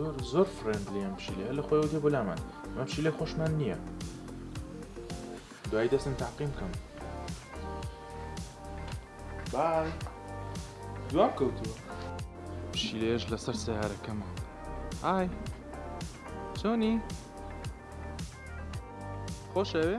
زۆر زۆر فرێندلی ئەم پشیلە لە خۆی وتێ بۆ لامان ئەم پشیلە خۆشمان نییە دوای دەستم تاقیم بکەم بای دوام کەوتووە پشیلێش لەسەر سیارەکەمە ئای چۆنی خۆشەوێ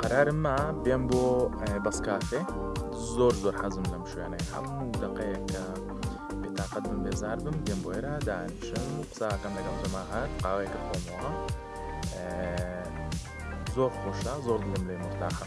قەرارم ما بێم بۆ بەس کافێ زۆر زۆر حەزم لەم شوێنەی هەموو دقەیەکە بێتاقەت بم بێزار بم دێم بۆ ئێرا دانیشم قساکەم لەگەڵ جەماهات قاوەیەکە خۆمەوە زۆر خۆشە زۆر دڵم لێ مرتاحە.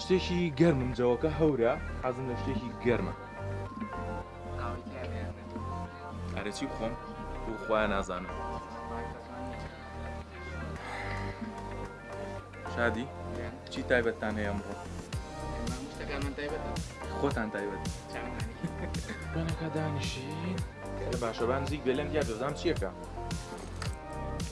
شتێکی گەرمم جەوەکە هەورە حەزم لە شتێکی گەرمە ئەرەچی خۆم بۆ خۆیان نازانم شادی چی تایبەتتان هەیە ئەمڕۆ خۆتان تایبەت بەنەکە دانیشین باشەبان زیک بێ لەم یا دەزانام چیەکە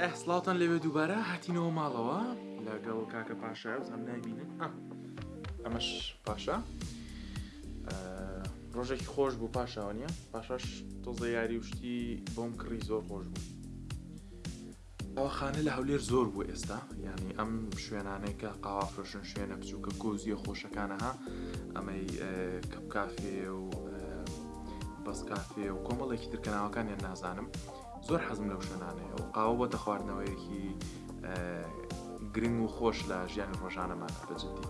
ئەه سڵاوتان لەوێ دووبارە هاتینەوە ماڵەوە لەگەڵ کاکە پاشایز ئەم نابینن ئەمەش پاشا ڕۆژێکی خۆش بوو پاشاوە نیە پاشاش تۆزە یاری و شتی بۆم کڕی زۆر خۆش بوو ئەوخانە لە هەولێر زۆر بوو ئێستا ینی ئەم شوێنانێکە قاوافرۆشن شوێنە بچووکە کۆزیە خۆشەکانەها ئەمەی کەپ کافێ و بەس کافێ و کۆمەڵێکی ترکەناوەکانیان نازانم زۆر حەزم لەو شوێنانەیە و قاوە بۆتە خواردنەوەیەکی گرنگ و خۆش لە ژیانی ڕۆژانەمان بەجددی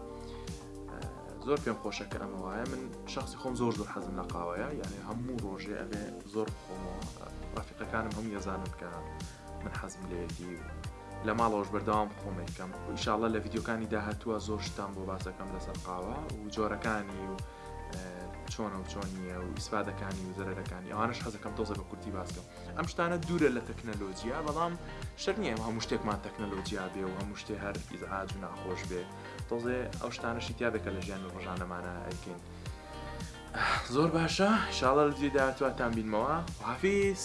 زۆر پێم خۆشە کە ئەمە وایە من شخصی خۆم زۆر زۆر حەزم لە قاوەیە یعنی هەموو ڕۆژێ ئەبێ زۆر خۆمەوە ڕافقەکانم هەم یەزانن کە من حەزم لێتی لە ماڵەوەش بەردەوام خۆمێکەم ئیشاڵە لە یددیوکانی داهتووە زۆر شتان بۆ باسەکەم لەسەر قاوە و جۆرەکانی و چۆنە و چۆن نییە و ئیسفادەکانی و زەرەکانی ئەوانش حەزەکەم تۆزە بە کورتی باسکەم ئەم شتانە دوورە لە تەکنەلۆجییا بەڵام شەر نیە هەموو شتێکمان تەکنەلۆجییا بێ و هەموو شتێ هەر ئیزعاج و ناخۆش بێت تۆزێ ئەو شتانەشی تیا دەکە لە ژیانی ڕۆژانەمانە ئەکەین زۆر باشە شاڵە لە دوێ داهاتواتان بینمەوە حافیس.